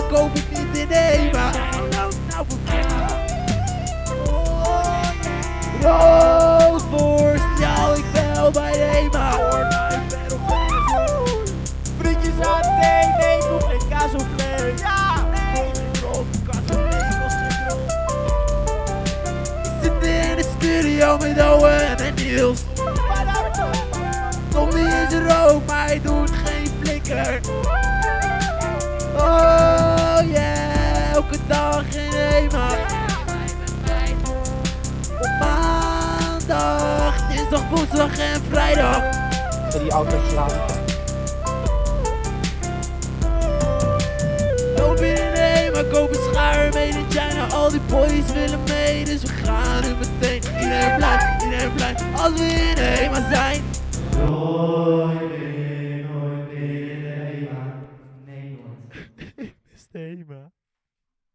hoef ik niet. Hij loopt nou verkeerd. Roodborst, ja, ik bel bij Ema. Frietjes aan thee, ik hoef geen kaas of vlees. Ja! Ik zit in de studio met Owen en Niels. Tommy is ook, maar hij doet geen flikker. elke dag in Ema. Op maandag, dinsdag, woensdag en vrijdag. Die auto's slaan. Loop in Ema, kopen schaar made in China. Al die boys willen mee, dus we gaan nu meteen. Iedereen blij, iedereen blij, als we in Ema zijn. Nooit meer, nooit meer in Ema. Nee, man. Ik mis Ema.